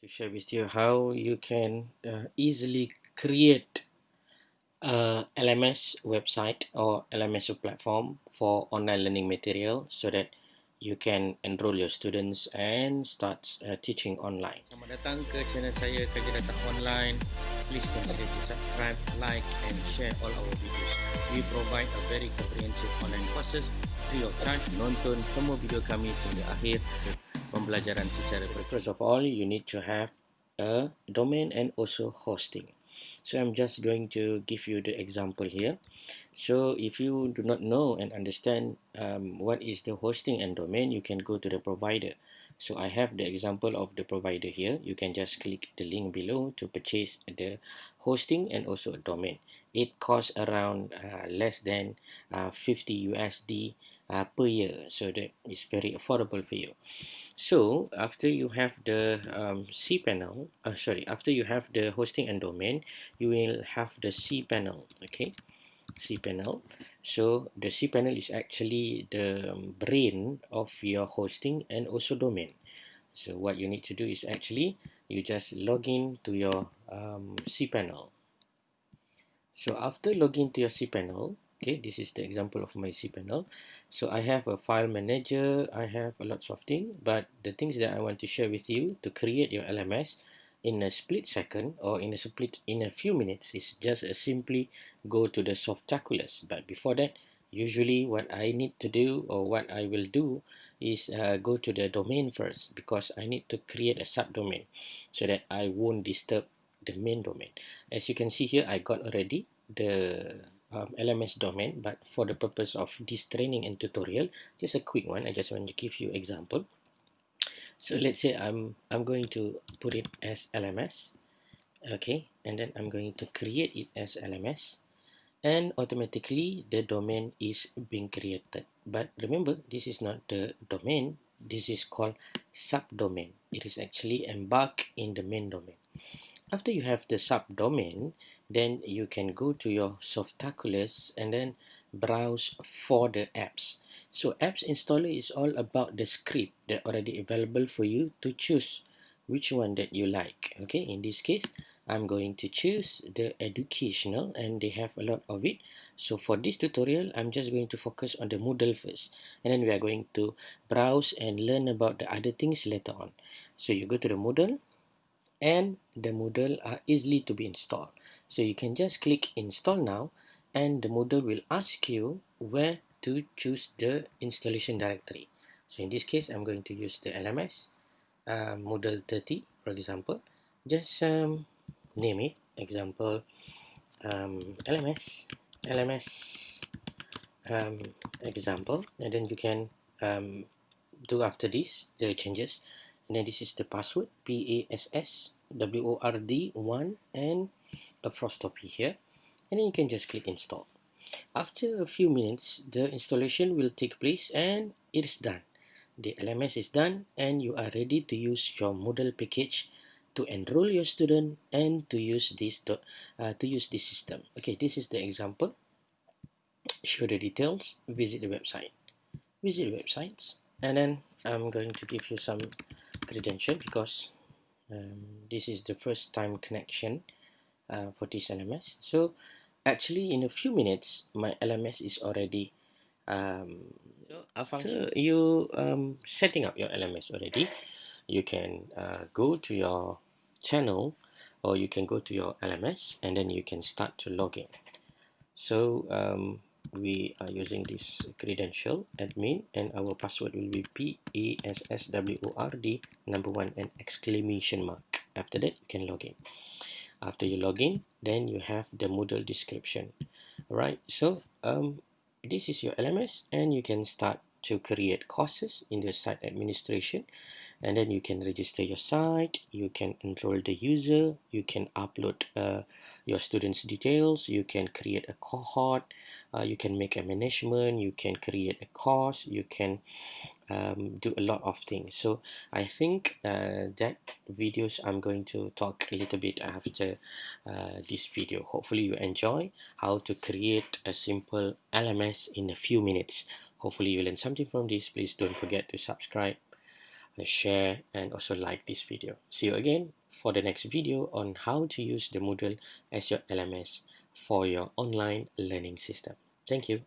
to share with you how you can uh, easily create a LMS website or LMS platform for online learning material so that you can enroll your students and start uh, teaching online. Selamat datang ke channel saya Kerja Data Online. Please consider to subscribe, like and share all our videos. We provide a very comprehensive online courses free of charge. Nonton semua video kami sehingga akhir pembelajaran secara First of all, you need to have a domain and also hosting. So I'm just going to give you the example here. So if you do not know and understand um, what is the hosting and domain, you can go to the provider. So I have the example of the provider here. You can just click the link below to purchase the hosting and also a domain. It costs around uh, less than uh, 50 USD uh, per year so that is very affordable for you. So after you have the um, cPanel uh, sorry after you have the hosting and domain you will have the cPanel okay? cPanel so the cPanel is actually the um, brain of your hosting and also domain. So what you need to do is actually you just log in to your um, cPanel so after login to your cPanel okay this is the example of my cPanel so I have a file manager I have a lots of things but the things that I want to share with you to create your LMS in a split second or in a split in a few minutes is just a simply go to the Softaculous but before that usually what I need to do or what I will do is uh, go to the domain first because I need to create a subdomain so that I won't disturb the main domain. As you can see here I got already the um, LMS domain but for the purpose of this training and tutorial just a quick one. I just want to give you example. So let's say I'm I'm going to put it as LMS okay? And then I'm going to create it as LMS and automatically the domain is being created. But remember this is not the domain. This is called subdomain. It is actually embarked in the main domain. After you have the subdomain then you can go to your Softaculous and then browse for the apps. So apps installer is all about the script that already available for you to choose which one that you like. Okay, in this case, I'm going to choose the educational and they have a lot of it. So for this tutorial, I'm just going to focus on the Moodle first. And then we are going to browse and learn about the other things later on. So you go to the Moodle and the Moodle are easily to be installed. So you can just click install now and the Moodle will ask you where to choose the installation directory. So in this case, I'm going to use the LMS uh, Moodle 30, for example. Just um, name it, example, um, LMS, LMS um, example, and then you can um, do after this the changes and then this is the password P-A-S-S-W-O-R-D 1 and a Frostopy here. And then you can just click install. After a few minutes the installation will take place and it is done. The LMS is done and you are ready to use your Moodle package to enroll your student and to use this to, uh, to use this system. Okay this is the example. Show the details. Visit the website. Visit the websites. And then I'm going to give you some credential because um, this is the first time connection uh, for this LMS so actually in a few minutes my LMS is already um, so after you um, setting up your LMS already you can uh, go to your channel or you can go to your LMS and then you can start to log in. So um, we are using this credential admin and our password will be p-a-s-s-w-o-r-d number one and exclamation mark. After that you can log in. After you log in then you have the Moodle description. Right so um, this is your LMS and you can start to create courses in the site administration and then you can register your site you can enroll the user you can upload uh, your students details you can create a cohort uh, you can make a management you can create a course you can um, do a lot of things. So I think uh, that videos I'm going to talk a little bit after uh, this video. Hopefully you enjoy how to create a simple LMS in a few minutes. Hopefully you learn something from this. Please don't forget to subscribe share and also like this video. See you again for the next video on how to use the Moodle as your LMS for your online learning system. Thank you